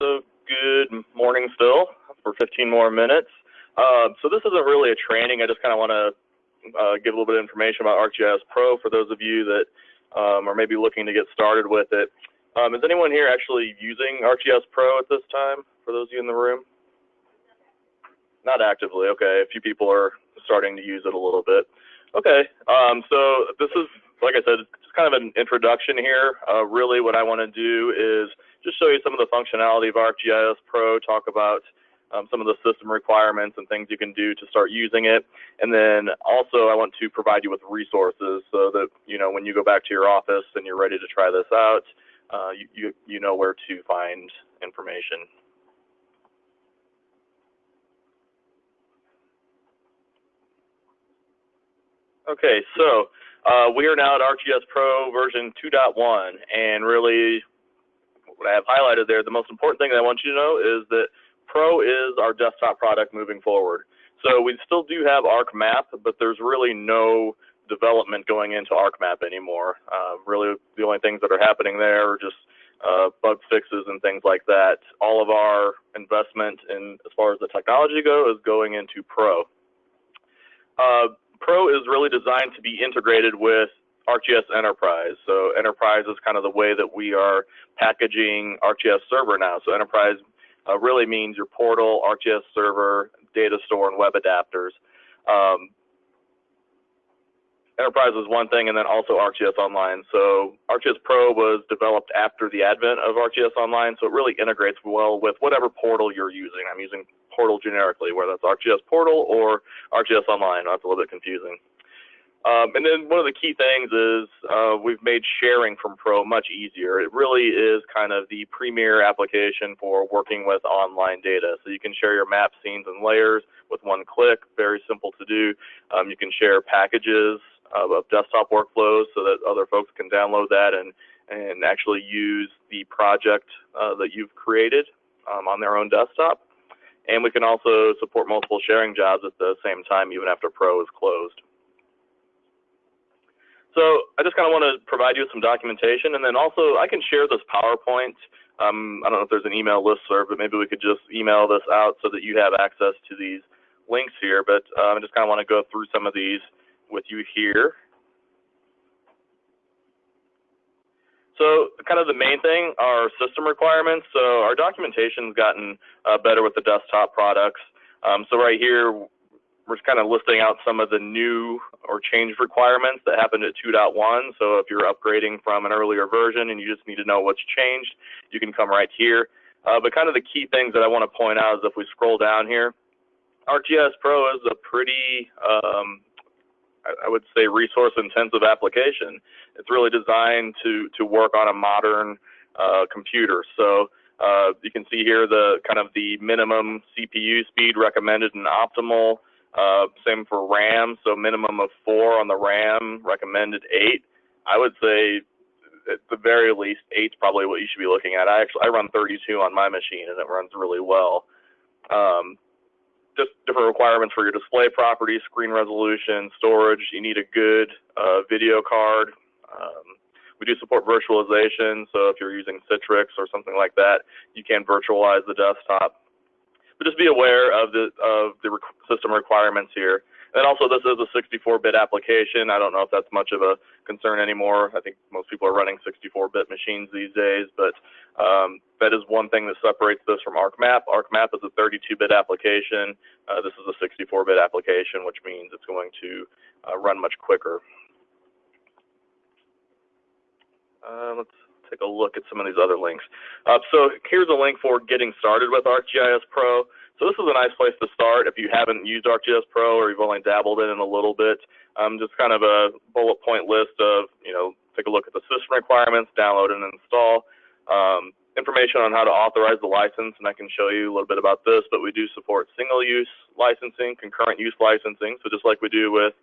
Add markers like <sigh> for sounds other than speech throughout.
So good morning still for 15 more minutes. Uh, so this isn't really a training. I just kind of want to uh, give a little bit of information about ArcGIS Pro for those of you that um, are maybe looking to get started with it. Um, is anyone here actually using ArcGIS Pro at this time, for those of you in the room? Not actively, okay. A few people are starting to use it a little bit. Okay, um, so this is, like I said, kind of an introduction here. Uh, really what I want to do is just show you some of the functionality of ArcGIS Pro, talk about um, some of the system requirements and things you can do to start using it. And then also I want to provide you with resources so that, you know, when you go back to your office and you're ready to try this out, uh, you, you, you know where to find information. Okay, so uh, we are now at ArcGIS Pro version 2.1, and really what I have highlighted there, the most important thing that I want you to know is that Pro is our desktop product moving forward. So we still do have ArcMap, but there's really no development going into ArcMap anymore. Uh, really, the only things that are happening there are just uh, bug fixes and things like that. All of our investment in, as far as the technology go, is going into Pro. Uh, Pro is really designed to be integrated with ArcGIS Enterprise. So Enterprise is kind of the way that we are packaging ArcGIS Server now. So Enterprise uh, really means your portal, ArcGIS Server, data store, and web adapters. Um, Enterprise is one thing, and then also ArcGIS Online. So ArcGIS Pro was developed after the advent of ArcGIS Online, so it really integrates well with whatever portal you're using. I'm using portal generically, whether that's ArcGIS Portal or ArcGIS Online. That's a little bit confusing. Um, and then one of the key things is uh, we've made sharing from Pro much easier. It really is kind of the premier application for working with online data. So you can share your map, scenes, and layers with one click. Very simple to do. Um, you can share packages of, of desktop workflows so that other folks can download that and and actually use the project uh, that you've created um, on their own desktop. And we can also support multiple sharing jobs at the same time, even after Pro is closed. So I just kind of want to provide you with some documentation, and then also I can share this PowerPoint. Um, I don't know if there's an email list listserv, but maybe we could just email this out so that you have access to these links here. But um, I just kind of want to go through some of these with you here. So kind of the main thing are system requirements. So our documentation's gotten uh, better with the desktop products. Um, so right here, we're kind of listing out some of the new or changed requirements that happened at 2.1. So if you're upgrading from an earlier version and you just need to know what's changed, you can come right here. Uh, but kind of the key things that I want to point out is if we scroll down here, ArcGIS Pro is a pretty um, I would say resource intensive application. It's really designed to to work on a modern uh, computer. So uh, you can see here the kind of the minimum CPU speed recommended and optimal. Uh, same for RAM, so minimum of four on the RAM, recommended eight. I would say at the very least eight's probably what you should be looking at. I actually I run 32 on my machine and it runs really well. Um, just different requirements for your display properties, screen resolution, storage. You need a good uh, video card. Um, we do support virtualization, so if you're using Citrix or something like that, you can virtualize the desktop. But just be aware of the of the system requirements here. And also, this is a 64-bit application. I don't know if that's much of a concern anymore. I think most people are running 64-bit machines these days, but um, that is one thing that separates this from ArcMap. ArcMap is a 32-bit application. Uh, this is a 64-bit application, which means it's going to uh, run much quicker. Uh, let's take a look at some of these other links. Uh, so here's a link for getting started with ArcGIS Pro. So this is a nice place to start if you haven't used ArcGIS Pro or you've only dabbled in it a little bit. Um, just kind of a bullet point list of, you know, take a look at the system requirements, download and install. Um, information on how to authorize the license, and I can show you a little bit about this, but we do support single-use licensing, concurrent use licensing, so just like we do with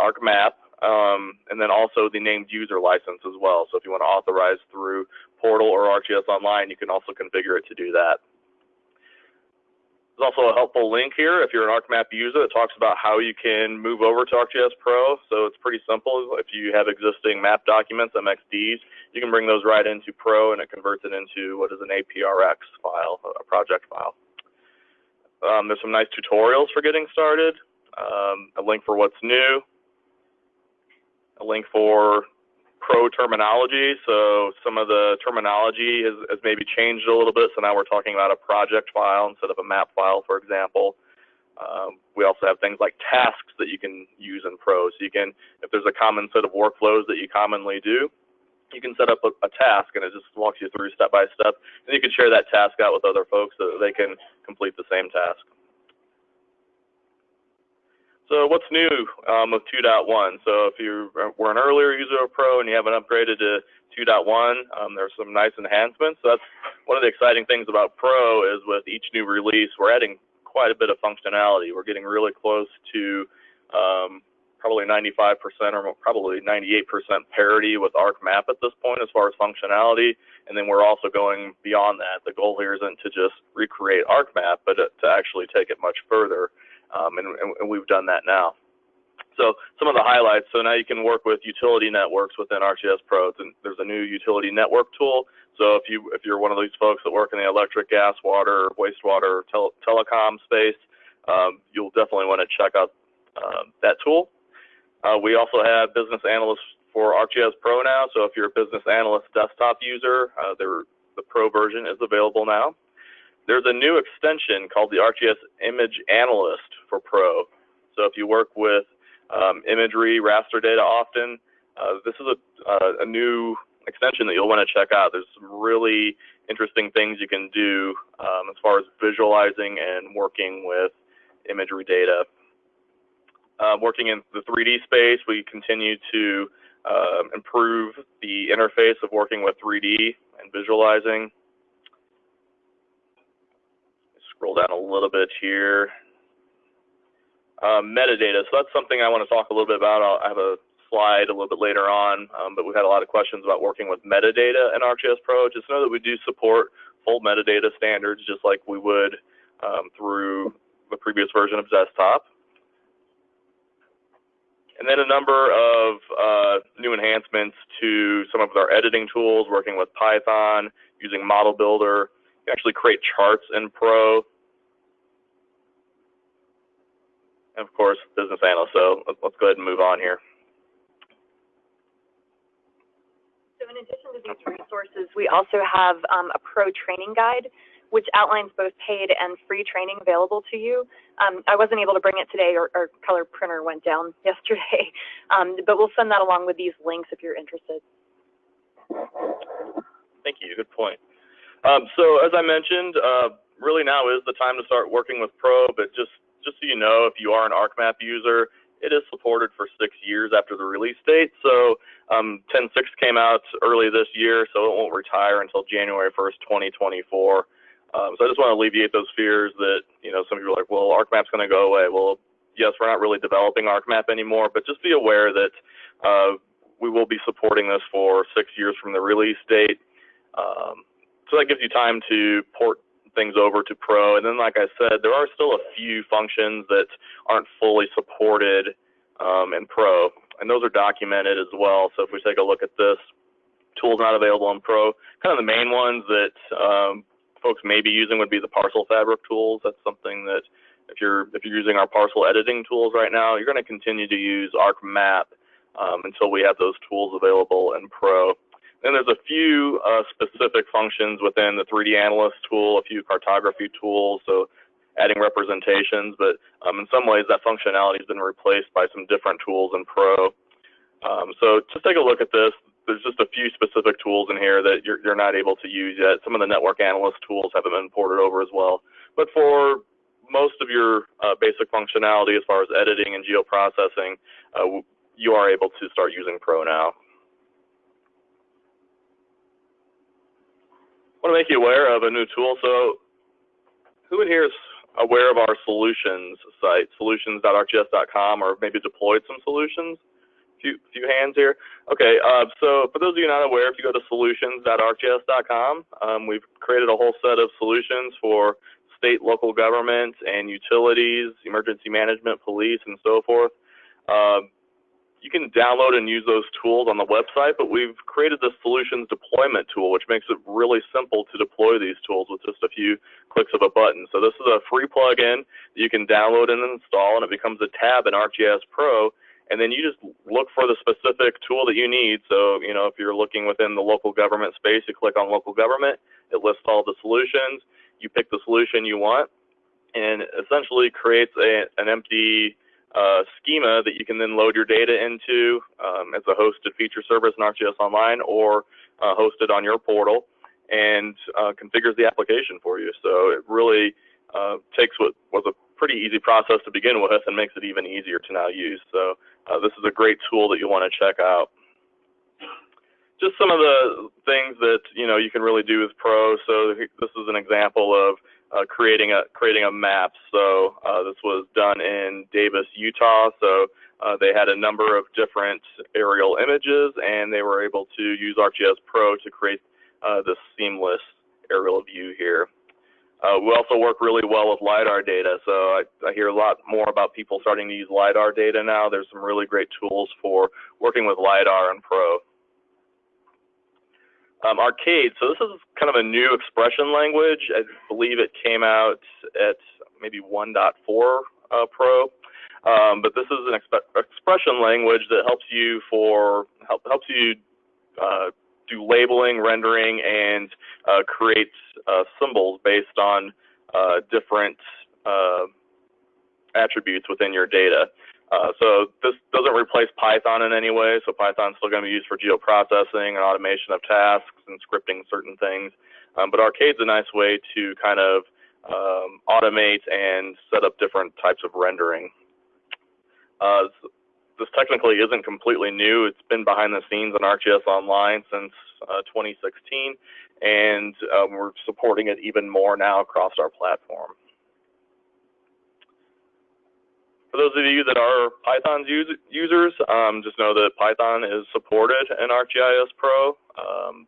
ArcMap, um, and then also the named user license as well. So if you want to authorize through Portal or ArcGIS Online, you can also configure it to do that. There's also a helpful link here if you're an ArcMap user that talks about how you can move over to ArcGIS Pro. So it's pretty simple. If you have existing map documents, MXDs, you can bring those right into Pro and it converts it into what is an APRX file, a project file. Um, there's some nice tutorials for getting started, um, a link for what's new, a link for pro terminology. So some of the terminology has, has, maybe changed a little bit. So now we're talking about a project file instead of a map file, for example. Um, we also have things like tasks that you can use in Pro. So you can, if there's a common set of workflows that you commonly do, you can set up a, a task and it just walks you through step by step. And you can share that task out with other folks so that they can complete the same task. So what's new um, with 2.1? So if you were an earlier user of Pro and you haven't upgraded to 2.1, um, there's some nice enhancements. So that's one of the exciting things about Pro is with each new release, we're adding quite a bit of functionality. We're getting really close to um, probably 95% or probably 98% parity with ArcMap at this point as far as functionality. And then we're also going beyond that. The goal here isn't to just recreate ArcMap, but to actually take it much further um, and, and, we've done that now. So some of the highlights. So now you can work with utility networks within ArcGIS Pro. And there's a new utility network tool. So if you if you're one of these folks that work in the electric, gas, water, wastewater, tel telecom space, um, you'll definitely want to check out uh, that tool. Uh, we also have business analysts for ArcGIS Pro now. So if you're a business analyst desktop user, uh, the Pro version is available now. There's a new extension called the ArcGIS Image Analyst for Pro. So if you work with um, imagery, raster data often, uh, this is a, uh, a new extension that you'll want to check out. There's some really interesting things you can do um, as far as visualizing and working with imagery data. Uh, working in the 3D space, we continue to uh, improve the interface of working with 3D and visualizing. Scroll down a little bit here. Um, metadata. So that's something I want to talk a little bit about. I'll, I have a slide a little bit later on, um, but we've had a lot of questions about working with metadata in ArcGIS Pro. Just know that we do support full metadata standards just like we would um, through the previous version of desktop. And then a number of uh, new enhancements to some of our editing tools, working with Python, using Model Builder, actually create charts in Pro. And of course, business analyst. So let's go ahead and move on here. So in addition to these resources, we also have um, a pro training guide, which outlines both paid and free training available to you. Um, I wasn't able to bring it today, or, our color printer went down <laughs> yesterday, um, but we'll send that along with these links if you're interested. Thank you. Good point. Um, so as I mentioned, uh, really now is the time to start working with Pro, but just, just so you know, if you are an ArcMap user, it is supported for six years after the release date. So um, 10.6 came out early this year, so it won't retire until January 1st, 2024. Um, so I just want to alleviate those fears that, you know, some people are like, well, ArcMap's going to go away. Well, yes, we're not really developing ArcMap anymore, but just be aware that uh, we will be supporting this for six years from the release date. Um, so that gives you time to port things over to Pro. And then, like I said, there are still a few functions that aren't fully supported um, in Pro, and those are documented as well. So if we take a look at this, tools not available in Pro, kind of the main ones that um, folks may be using would be the parcel fabric tools. That's something that if you're if you're using our parcel editing tools right now, you're going to continue to use ArcMap um, until we have those tools available in Pro. Then there's a few uh, specific functions within the 3D Analyst tool, a few cartography tools, so adding representations, but um, in some ways that functionality has been replaced by some different tools in Pro. Um, so just take a look at this. There's just a few specific tools in here that you're, you're not able to use yet. Some of the network analyst tools haven't been ported over as well. But for most of your uh, basic functionality as far as editing and geoprocessing, uh, you are able to start using Pro now. Want to make you aware of a new tool. So who in here is aware of our solutions site, solutions.arcgis.com, or maybe deployed some solutions? Few, few hands here. Okay, uh, so for those of you not aware, if you go to solutions.arcgis.com, um, we've created a whole set of solutions for state, local government, and utilities, emergency management, police, and so forth. Uh, you can download and use those tools on the website, but we've created the solutions deployment tool, which makes it really simple to deploy these tools with just a few clicks of a button. So this is a free plugin that you can download and install, and it becomes a tab in ArcGIS Pro. And then you just look for the specific tool that you need. So, you know, if you're looking within the local government space, you click on local government, it lists all the solutions. You pick the solution you want, and essentially creates a, an empty uh, schema that you can then load your data into um, as a hosted feature service in ArcGIS Online or uh, hosted on your portal and uh, configures the application for you. So it really uh, takes what was a pretty easy process to begin with and makes it even easier to now use. So uh, this is a great tool that you want to check out. Just some of the things that you know you can really do with Pro. So this is an example of uh, creating a creating a map. So uh, this was done in Davis, Utah. So uh, they had a number of different aerial images, and they were able to use ArcGIS Pro to create uh, this seamless aerial view here. Uh, we also work really well with LiDAR data. So I, I, hear a lot more about people starting to use LiDAR data now. There's some really great tools for working with LiDAR and Pro. Um, arcade, so this is kind of a new expression language. I believe it came out at maybe 1.4 uh, Pro. Um, but this is an exp expression language that helps you for help, helps you uh, do labeling, rendering, and uh, create uh, symbols based on uh, different uh, attributes within your data. Uh, so this doesn't replace Python in any way. So Python's still going to be used for geoprocessing and automation of tasks and scripting certain things. Um, but Arcade's a nice way to kind of um, automate and set up different types of rendering. Uh, this technically isn't completely new. It's been behind the scenes on ArcGIS Online since uh, 2016, and um, we're supporting it even more now across our platform. For those of you that are Python use, users, um, just know that Python is supported in ArcGIS Pro. Um,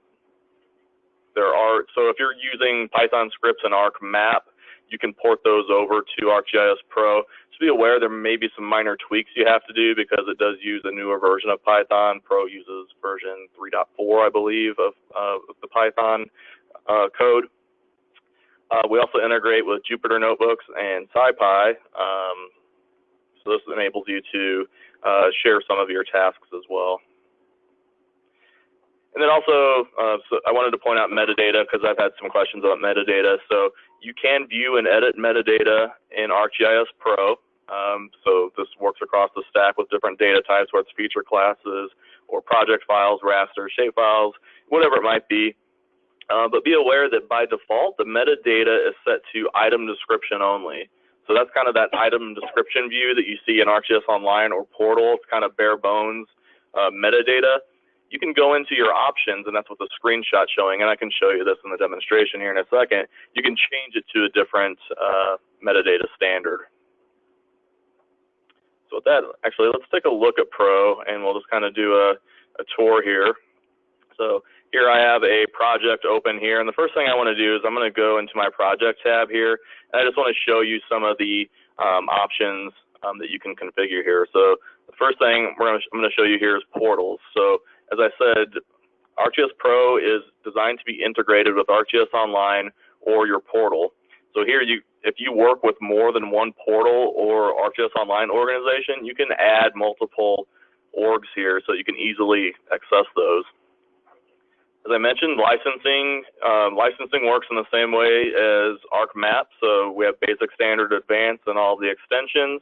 there are so if you're using Python scripts in ArcMap, you can port those over to ArcGIS Pro. Just be aware there may be some minor tweaks you have to do because it does use a newer version of Python. Pro uses version 3.4, I believe, of, uh, the Python uh, code. Uh, we also integrate with Jupyter Notebooks and SciPy. Um, so this enables you to uh, share some of your tasks as well. And then also, uh, so I wanted to point out metadata because I've had some questions about metadata. So you can view and edit metadata in ArcGIS Pro. Um, so this works across the stack with different data types, whether it's feature classes or project files, raster, shapefiles, whatever it might be. Uh, but be aware that by default, the metadata is set to item description only. So that's kind of that item description view that you see in ArcGIS Online or Portal. It's kind of bare bones uh, metadata. You can go into your options, and that's what the screenshot showing, and I can show you this in the demonstration here in a second. You can change it to a different uh, metadata standard. So with that, actually, let's take a look at Pro, and we'll just kind of do a, a tour here. So here I have a project open here, and the first thing I want to do is I'm going to go into my project tab here, and I just want to show you some of the um, options um, that you can configure here. So the first thing gonna, I'm going to show you here is portals. So as I said, ArcGIS Pro is designed to be integrated with ArcGIS Online or your portal. So here, you, if you work with more than one portal or ArcGIS Online organization, you can add multiple orgs here so you can easily access those. As I mentioned, licensing um, licensing works in the same way as ArcMap. So we have basic, standard, advanced, and all the extensions.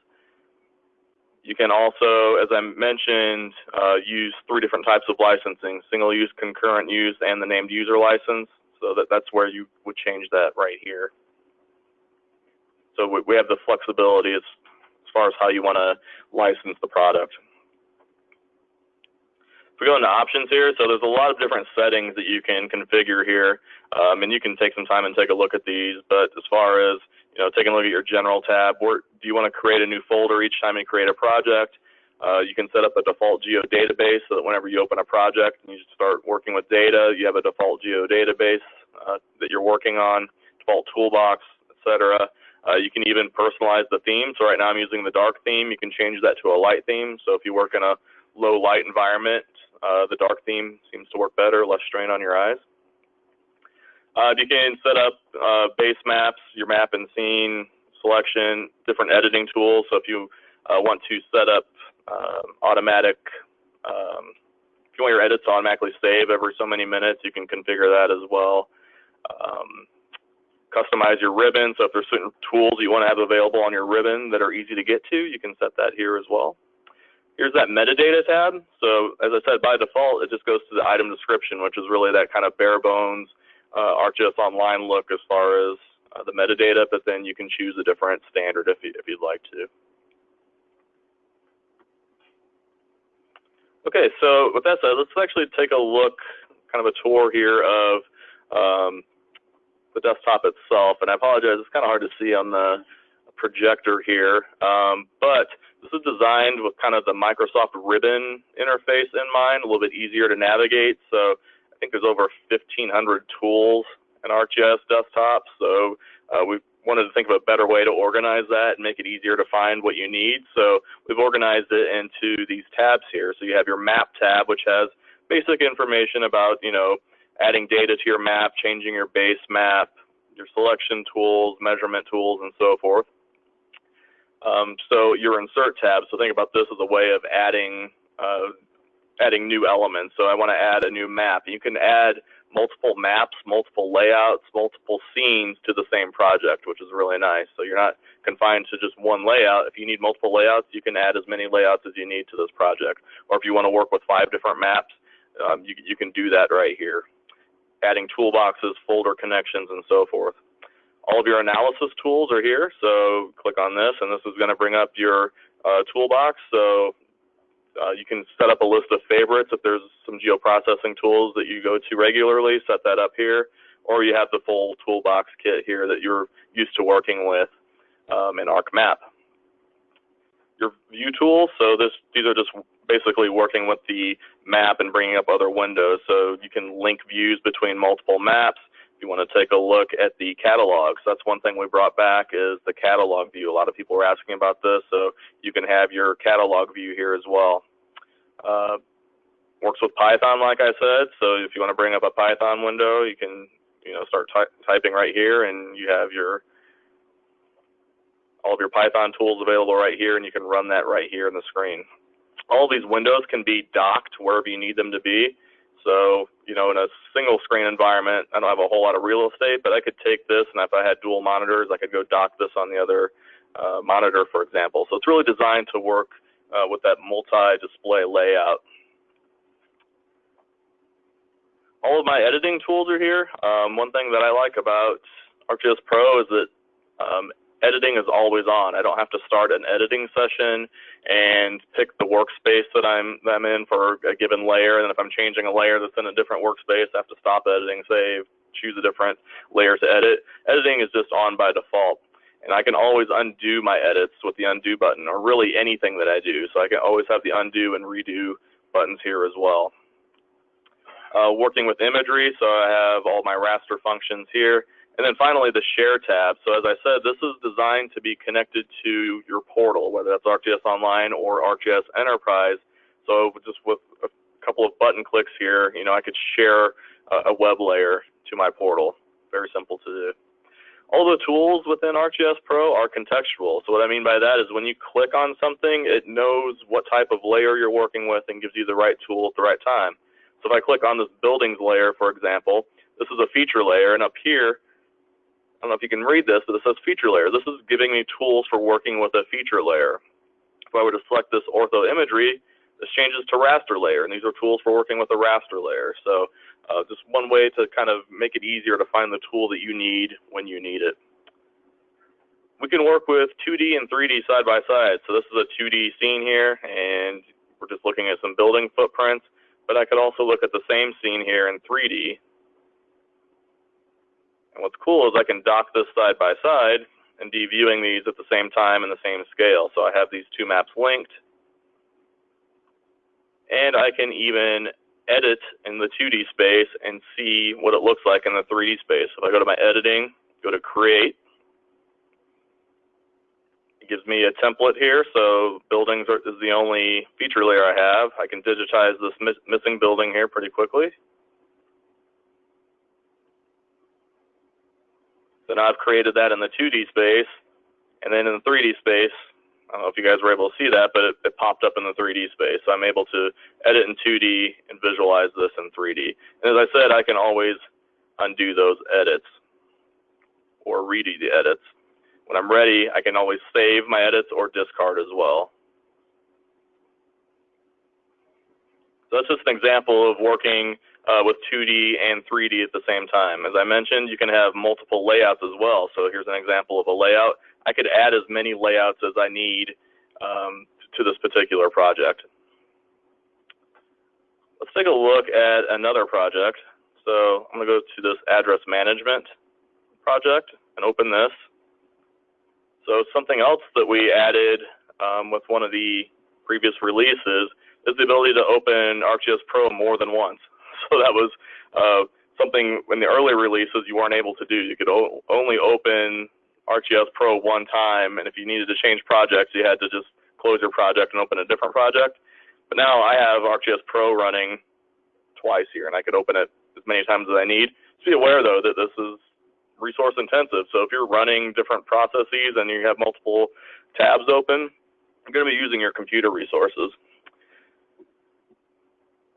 You can also, as I mentioned, uh, use three different types of licensing: single use, concurrent use, and the named user license. So that, that's where you would change that right here. So we, we have the flexibility as, as far as how you want to license the product. If we go into options here, so there's a lot of different settings that you can configure here, um, and you can take some time and take a look at these. But as far as you know, taking a look at your general tab, where do you want to create a new folder each time you create a project? Uh, you can set up a default geo database so that whenever you open a project and you start working with data, you have a default geo database uh, that you're working on, default toolbox, etc. Uh, you can even personalize the theme. So right now I'm using the dark theme. You can change that to a light theme. So if you work in a low light environment, uh, the dark theme seems to work better, less strain on your eyes. Uh, you can set up uh, base maps, your map and scene selection, different editing tools. So if you uh, want to set up um, automatic, um, if you want your edits to automatically save every so many minutes, you can configure that as well. Um, customize your ribbon. So if there's certain tools you want to have available on your ribbon that are easy to get to, you can set that here as well. Here's that metadata tab. So as I said, by default, it just goes to the item description, which is really that kind of bare bones uh, ArcGIS Online look as far as uh, the metadata, but then you can choose a different standard if, you, if you'd like to. Okay, so with that said, let's actually take a look, kind of a tour here of um, the desktop itself. And I apologize, it's kind of hard to see on the projector here, um, but this is designed with kind of the Microsoft Ribbon interface in mind, a little bit easier to navigate. So I think there's over 1,500 tools in ArcGIS desktop. So uh, we wanted to think of a better way to organize that and make it easier to find what you need. So we've organized it into these tabs here. So you have your map tab, which has basic information about, you know, adding data to your map, changing your base map, your selection tools, measurement tools, and so forth. Um, so your insert tab, so think about this as a way of adding uh, adding new elements. So I want to add a new map. You can add multiple maps, multiple layouts, multiple scenes to the same project, which is really nice. So you're not confined to just one layout. If you need multiple layouts, you can add as many layouts as you need to this project. Or if you want to work with five different maps, um, you, you can do that right here. Adding toolboxes, folder connections, and so forth. All of your analysis tools are here, so click on this, and this is going to bring up your uh, toolbox. So uh, you can set up a list of favorites if there's some geoprocessing tools that you go to regularly, set that up here, or you have the full toolbox kit here that you're used to working with um, in ArcMap. Your view tools, so this these are just basically working with the map and bringing up other windows. So you can link views between multiple maps you want to take a look at the catalogs. That's one thing we brought back is the catalog view. A lot of people were asking about this, so you can have your catalog view here as well. Uh, works with Python, like I said. So if you want to bring up a Python window, you can you know start ty typing right here, and you have your all of your Python tools available right here, and you can run that right here in the screen. All these windows can be docked wherever you need them to be. So, you know, in a single screen environment, I don't have a whole lot of real estate, but I could take this and if I had dual monitors, I could go dock this on the other uh, monitor, for example. So it's really designed to work uh, with that multi-display layout. All of my editing tools are here. Um, one thing that I like about ArcGIS Pro is that um, editing is always on. I don't have to start an editing session and pick the workspace that I'm, that I'm in for a given layer. And if I'm changing a layer that's in a different workspace, I have to stop editing, save, choose a different layer to edit. Editing is just on by default. And I can always undo my edits with the undo button or really anything that I do. So I can always have the undo and redo buttons here as well. Uh, working with imagery, so I have all my raster functions here. And then finally, the Share tab. So as I said, this is designed to be connected to your portal, whether that's ArcGIS Online or ArcGIS Enterprise. So just with a couple of button clicks here, you know, I could share a, web layer to my portal. Very simple to do. All the tools within ArcGIS Pro are contextual. So what I mean by that is when you click on something, it knows what type of layer you're working with and gives you the right tool at the right time. So if I click on this buildings layer, for example, this is a feature layer, and up here, I don't know if you can read this, but it says feature layer. This is giving me tools for working with a feature layer. If I were to select this ortho imagery, this changes to raster layer, and these are tools for working with a raster layer. So uh, just one way to kind of make it easier to find the tool that you need when you need it. We can work with 2D and 3D side by side. So this is a 2D scene here, and we're just looking at some building footprints, but I could also look at the same scene here in 3D and what's cool is I can dock this side by side and be viewing these at the same time in the same scale. So I have these two maps linked. And I can even edit in the 2D space and see what it looks like in the 3D space. If I go to my editing, go to create, It gives me a template here, so buildings are, is the only feature layer I have. I can digitize this miss, missing building here pretty quickly. Now I've created that in the 2D space, and then in the 3D space, I don't know if you guys were able to see that, but it, it, popped up in the 3D space. So I'm able to edit in 2D and visualize this in 3D. And as I said, I can always undo those edits or redo the edits. When I'm ready, I can always save my edits or discard as well. So that's just an example of working uh, with 2D and 3D at the same time. As I mentioned, you can have multiple layouts as well. So here's an example of a layout. I could add as many layouts as I need um, to this particular project. Let's take a look at another project. So I'm going to go to this address management project and open this. So something else that we added um, with one of the previous releases is the ability to open ArcGIS Pro more than once. <laughs> So that was uh, something in the early releases you weren't able to do. You could only open ArcGIS Pro one time, and if you needed to change projects, you had to just close your project and open a different project. But now I have ArcGIS Pro running twice here, and I could open it as many times as I need. Just be aware, though, that this is resource intensive. So if you're running different processes and you have multiple tabs open, you're going to be using your computer resources.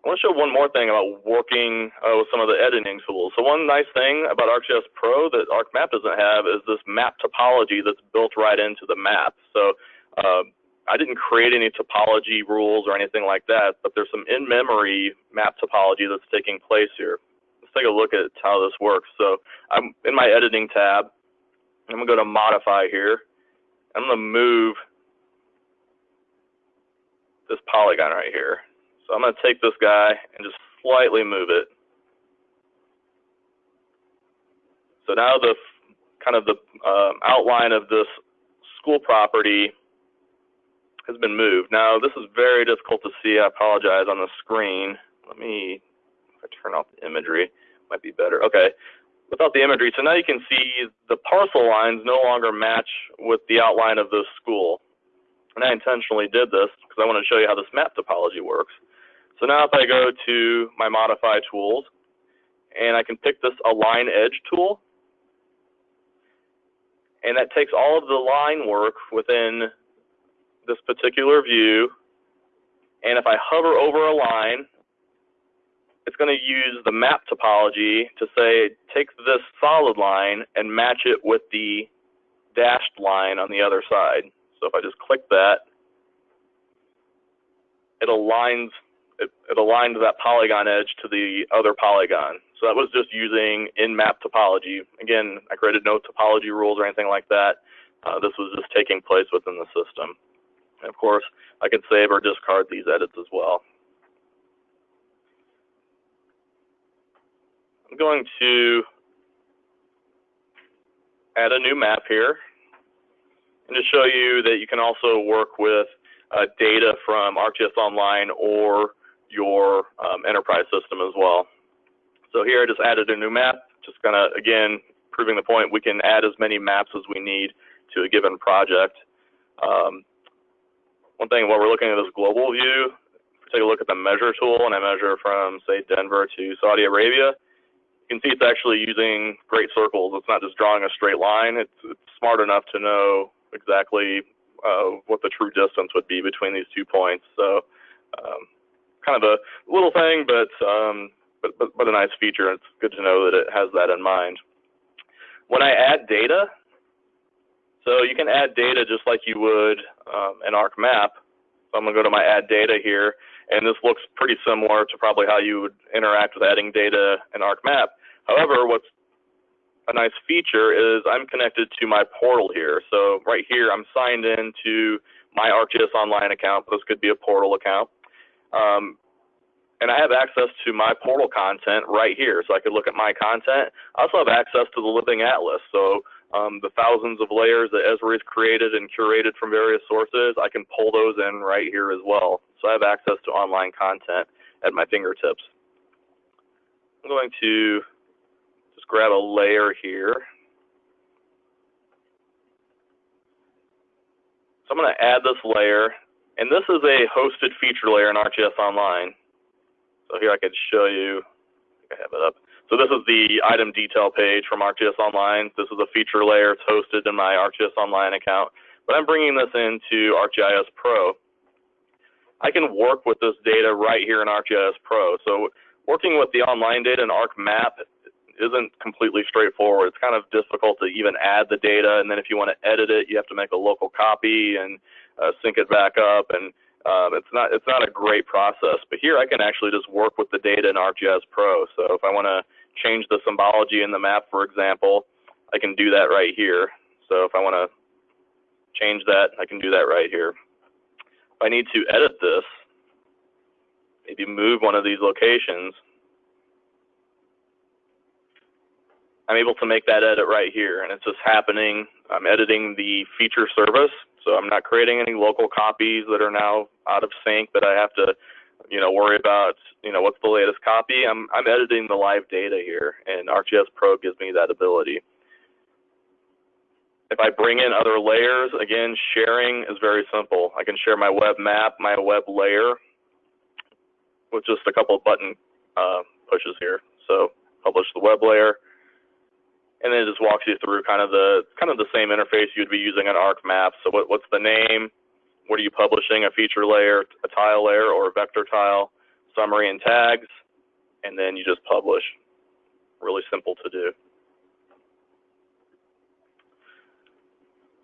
I want to show one more thing about working uh, with some of the editing tools. So one nice thing about ArcGIS Pro that ArcMap doesn't have is this map topology that's built right into the map. So uh, I didn't create any topology rules or anything like that, but there's some in-memory map topology that's taking place here. Let's take a look at how this works. So I'm in my editing tab. I'm going to go to modify here. I'm going to move this polygon right here. So I'm going to take this guy and just slightly move it. So now the kind of the um, outline of this school property has been moved. Now this is very difficult to see. I apologize on the screen. Let me if I turn off the imagery, might be better. Okay, without the imagery. So now you can see the parcel lines no longer match with the outline of the school. And I intentionally did this because I want to show you how this map topology works. So now if I go to my modify tools and I can pick this align edge tool and that takes all of the line work within this particular view and if I hover over a line it's going to use the map topology to say take this solid line and match it with the dashed line on the other side. So if I just click that, it aligns it, it aligned that polygon edge to the other polygon. So that was just using in-map topology. Again, I created no topology rules or anything like that. Uh, this was just taking place within the system. And of course, I can save or discard these edits as well. I'm going to add a new map here and to show you that you can also work with uh, data from ArcGIS Online or your um, enterprise system as well. So here I just added a new map, just kind of, again, proving the point, we can add as many maps as we need to a given project. Um, one thing while we're looking at this global view, take a look at the measure tool and I measure from, say, Denver to Saudi Arabia, you can see it's actually using great circles. It's not just drawing a straight line. It's, it's smart enough to know exactly uh, what the true distance would be between these two points. So um, kind of a little thing, but, um, but, but, but a nice feature. It's good to know that it has that in mind. When I add data, so you can add data just like you would um, an ArcMap. So I'm going to go to my add data here, and this looks pretty similar to probably how you would interact with adding data in ArcMap. However, what's a nice feature is I'm connected to my portal here. So right here, I'm signed in to my ArcGIS Online account. This could be a portal account. Um, and I have access to my portal content right here, so I could look at my content. I also have access to the Living Atlas, so um, the thousands of layers that Esri has created and curated from various sources, I can pull those in right here as well. So I have access to online content at my fingertips. I'm going to just grab a layer here. So I'm going to add this layer, and this is a hosted feature layer in ArcGIS Online. So here I could show you, I have it up. So this is the item detail page from ArcGIS Online. This is a feature layer. It's hosted in my ArcGIS Online account. But I'm bringing this into ArcGIS Pro. I can work with this data right here in ArcGIS Pro. So working with the online data in ArcMap isn't completely straightforward. It's kind of difficult to even add the data, and then if you want to edit it, you have to make a local copy and uh, sync it back up, and um, it's not it's not a great process. But here I can actually just work with the data in ArcGIS Pro. So if I want to change the symbology in the map, for example, I can do that right here. So if I want to change that, I can do that right here. If I need to edit this, maybe move one of these locations, I'm able to make that edit right here, and it's just happening. I'm editing the feature service, so I'm not creating any local copies that are now out of sync that I have to, you know, worry about, you know, what's the latest copy. I'm, I'm editing the live data here, and ArcGIS Pro gives me that ability. If I bring in other layers, again, sharing is very simple. I can share my web map, my web layer, with just a couple of button uh, pushes here. So publish the web layer, and then it just walks you through kind of the kind of the same interface you'd be using on ArcMap. So what, what's the name? What are you publishing? A feature layer, a tile layer, or a vector tile? Summary and tags, and then you just publish. Really simple to do.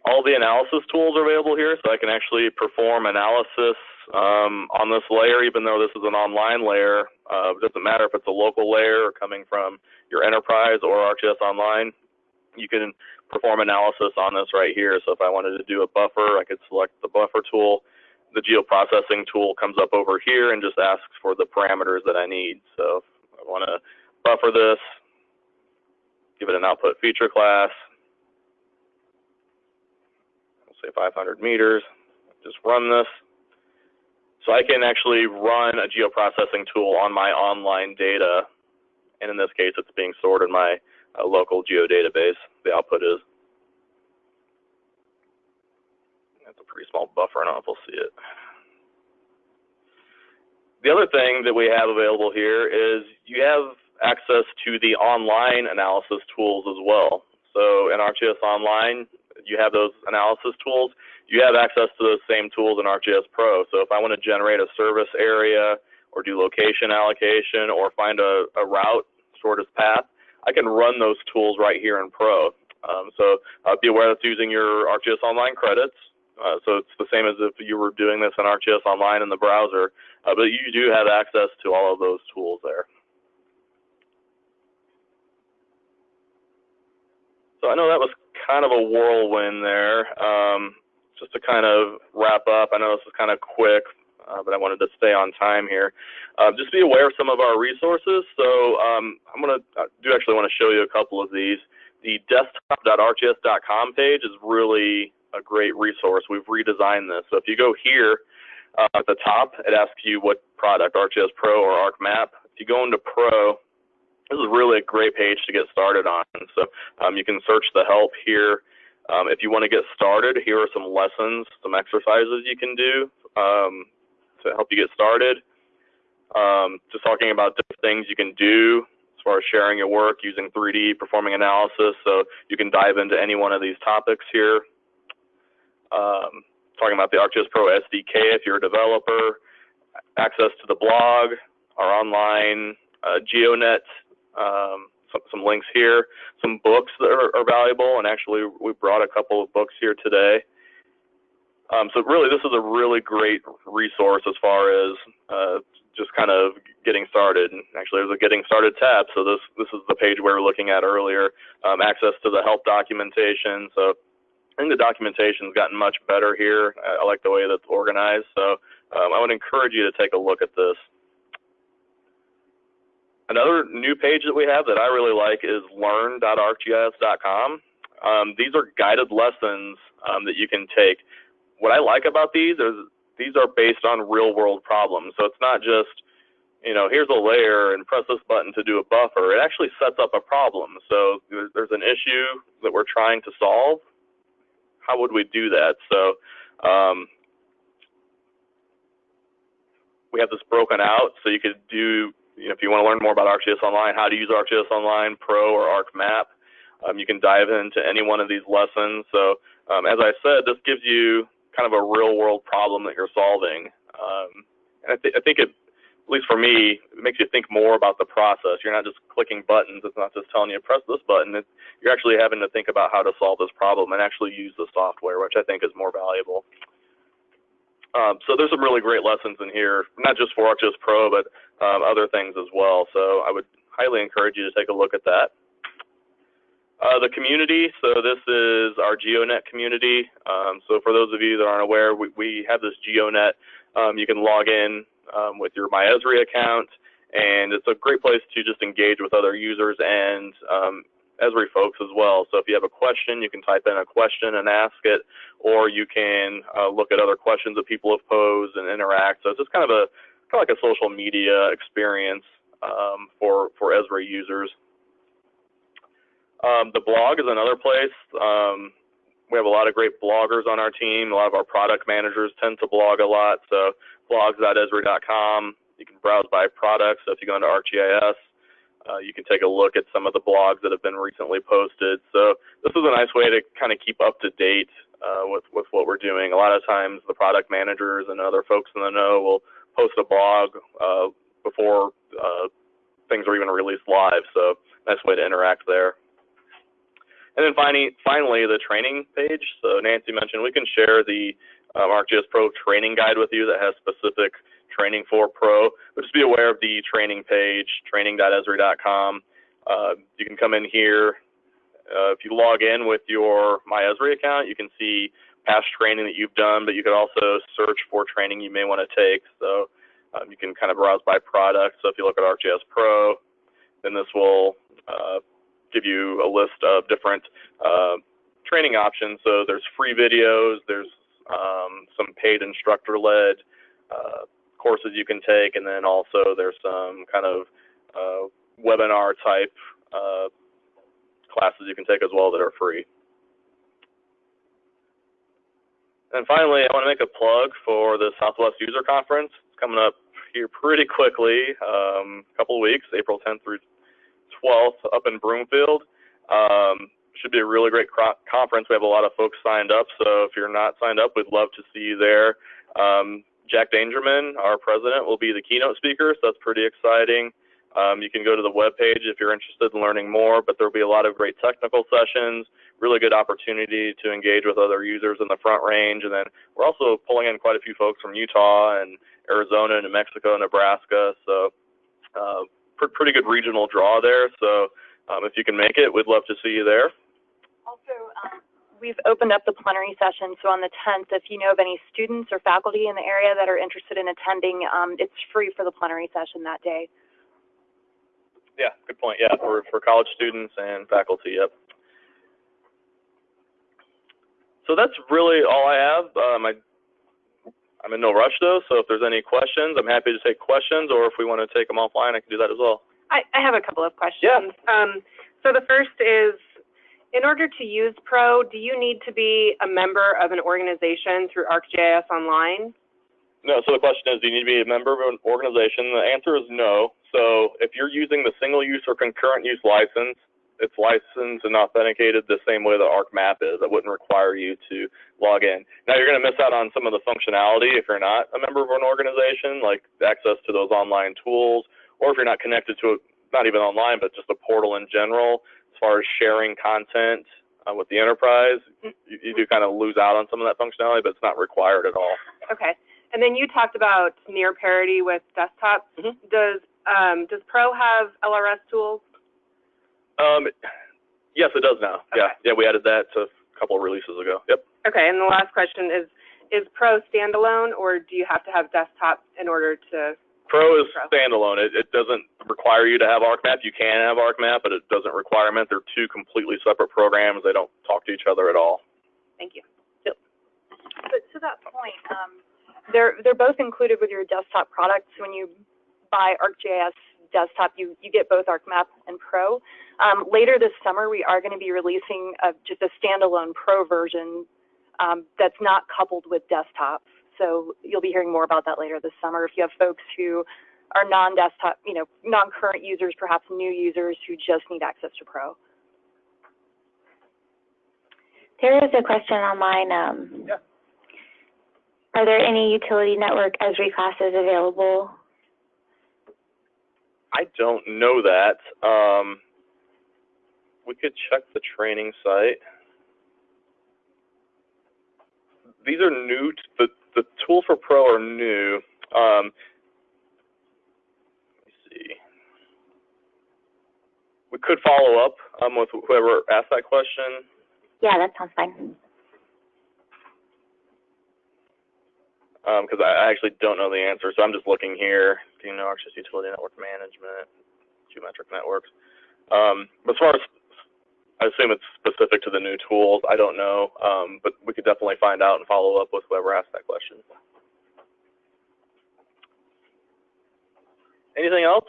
All the analysis tools are available here, so I can actually perform analysis um, on this layer, even though this is an online layer. Uh, it doesn't matter if it's a local layer or coming from your enterprise or ArcGIS Online. You can perform analysis on this right here. So if I wanted to do a buffer, I could select the buffer tool. The geoprocessing tool comes up over here and just asks for the parameters that I need. So I want to buffer this, give it an output feature class, say 500 meters, just run this. So I can actually run a geoprocessing tool on my online data, and in this case, it's being stored in my uh, local geodatabase. The output is. That's a pretty small buffer. I don't know if we'll see it. The other thing that we have available here is you have access to the online analysis tools as well. So in ArcGIS Online, you have those analysis tools you have access to those same tools in ArcGIS Pro. So if I want to generate a service area or do location allocation or find a, a route, shortest path, I can run those tools right here in Pro. Um, so uh, be aware that's using your ArcGIS Online credits. Uh, so it's the same as if you were doing this in ArcGIS Online in the browser, uh, but you do have access to all of those tools there. So I know that was kind of a whirlwind there. Um, just to kind of wrap up, I know this is kind of quick, uh, but I wanted to stay on time here. Uh, just be aware of some of our resources. So um, I'm going to do actually want to show you a couple of these. The desktop.arcgis.com page is really a great resource. We've redesigned this. So if you go here uh, at the top, it asks you what product, ArcGIS Pro or ArcMap. If you go into Pro, this is really a great page to get started on. So um, you can search the help here. Um, if you want to get started, here are some lessons, some exercises you can do um, to help you get started. Um, just talking about different things you can do as far as sharing your work using 3D, performing analysis. So you can dive into any one of these topics here. Um, talking about the ArcGIS Pro SDK if you're a developer, access to the blog, our online uh, GeoNet um, some, some links here, some books that are, are valuable, and actually we brought a couple of books here today. Um, so really, this is a really great resource as far as uh, just kind of getting started. And actually, there's a getting started tab. So this this is the page we were looking at earlier. Um, access to the help documentation. So I think the documentation's gotten much better here. I, I like the way that's organized. So um, I would encourage you to take a look at this. Another new page that we have that I really like is learn.arcgis.com. Um, these are guided lessons um, that you can take. What I like about these is these are based on real world problems. So it's not just, you know, here's a layer and press this button to do a buffer. It actually sets up a problem. So there's an issue that we're trying to solve. How would we do that? So Um, we have this broken out, so you could do, you know, if you want to learn more about ArcGIS Online, how to use ArcGIS Online Pro or ArcMap, um, you can dive into any one of these lessons. So, um, as I said, this gives you kind of a real world problem that you're solving. Um, and I, th- I think it, at least for me, it makes you think more about the process. You're not just clicking buttons. It's not just telling you press this button. It's, you're actually having to think about how to solve this problem and actually use the software, which I think is more valuable. Um, so there's some really great lessons in here, not just for ArcGIS Pro, but um, other things as well. So I would highly encourage you to take a look at that. Uh, the community, so this is our GeoNet community. Um, so for those of you that aren't aware, we, we have this GeoNet. Um, you can log in um, with your MyEsri account, and it's a great place to just engage with other users and um, Esri folks as well. So if you have a question, you can type in a question and ask it, or you can uh, look at other questions that people have posed and interact. So it's just kind of a kind of like a social media experience um, for for Esri users. Um, the blog is another place. Um, we have a lot of great bloggers on our team. A lot of our product managers tend to blog a lot. So blogs.esri.com. You can browse by products. So if you go into ArcGIS, uh, you can take a look at some of the blogs that have been recently posted. So this is a nice way to kind of keep up to date uh, with with what we're doing. A lot of times, the product managers and other folks in the know will post a blog uh, before uh, things are even released live. So nice way to interact there. And then finally, finally, the training page. So Nancy mentioned we can share the um, ArcGIS Pro training guide with you that has specific training for Pro. But just be aware of the training page, training.esri.com. Uh, you can come in here. Uh, if you log in with your MyEsri account, you can see past training that you've done, but you can also search for training you may want to take. So um, you can kind of browse by product. So if you look at ArcGIS Pro, then this will uh, give you a list of different uh, training options. So there's free videos, there's um, some paid instructor-led uh, courses you can take, and then also there's some kind of uh, webinar type uh, classes you can take as well that are free. And finally, I want to make a plug for the Southwest User Conference. It's coming up here pretty quickly, um, a couple of weeks, April 10th through 12th up in Broomfield. Um, should be a really great conference. We have a lot of folks signed up, so if you're not signed up, we'd love to see you there. Um, Jack Dangermond, our president, will be the keynote speaker, so that's pretty exciting. Um, you can go to the webpage if you're interested in learning more, but there'll be a lot of great technical sessions, really good opportunity to engage with other users in the front range. And then we're also pulling in quite a few folks from Utah and Arizona, New Mexico, Nebraska. So uh, pr- pretty good regional draw there. So um, if you can make it, we'd love to see you there. Also, um, we've opened up the plenary session. So on the 10th, if you know of any students or faculty in the area that are interested in attending, um, it's free for the plenary session that day. Yeah, good point. Yeah, for, for college students and faculty, yep. So that's really all I have. Um, I I'm in no rush though, so if there's any questions, I'm happy to take questions, or if we want to take them offline, I can do that as well. I, I have a couple of questions. Yeah. Um, so the first is, in order to use Pro, do you need to be a member of an organization through ArcGIS Online? No, so the question is, do you need to be a member of an organization? The answer is no. So if you're using the single use or concurrent use license, it's licensed and authenticated the same way that ArcMap is. It wouldn't require you to log in. Now you're going to miss out on some of the functionality if you're not a member of an organization, like access to those online tools, or if you're not connected to it, not even online, but just a portal in general, as far as sharing content uh, with the enterprise, you, you do kind of lose out on some of that functionality, but it's not required at all. Okay. And then you talked about near parity with desktop. Mhm. Does um, does Pro have LRS tools? Um, yes, it does now. Yeah, Okay. yeah, we added that to a couple of releases ago. Yep. Okay. And the last question is, is Pro standalone, or do you have to have desktop in order to? Pro is Pro. standalone. It, it doesn't require you to have ArcMap. You can have ArcMap, but it doesn't require it. They're two completely separate programs. They don't talk to each other at all. Thank you. But to that point, um, they're they're both included with your desktop products. When you buy ArcGIS desktop, you you get both ArcMap and Pro. Um, later this summer, we are going to be releasing a, just a standalone Pro version um, that's not coupled with desktop. So you'll be hearing more about that later this summer. If you have folks who are non-desktop, you know, non-current users, perhaps new users who just need access to Pro. There is a question online, um. Yeah. Are there any utility network Esri classes available? I don't know that. Um, we could check the training site. These are new. The the tools for Pro are new. Um, let me see. We could follow up um, with whoever asked that question. Yeah, that sounds fine. Because I I actually don't know the answer. So I'm just looking here. Do you know access utility network management, geometric networks? Um, as far as I assume it's specific to the new tools. I don't know, um, but we could definitely find out and follow up with whoever asked that question. Anything else?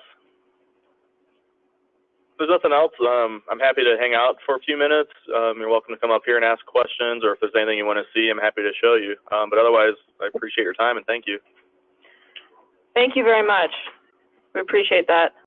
There's nothing else, um, I'm happy to hang out for a few minutes. Um, you're welcome to come up here and ask questions, or if there's anything you want to see, I'm happy to show you. Um, but otherwise, I appreciate your time and thank you. Thank you very much. We appreciate that.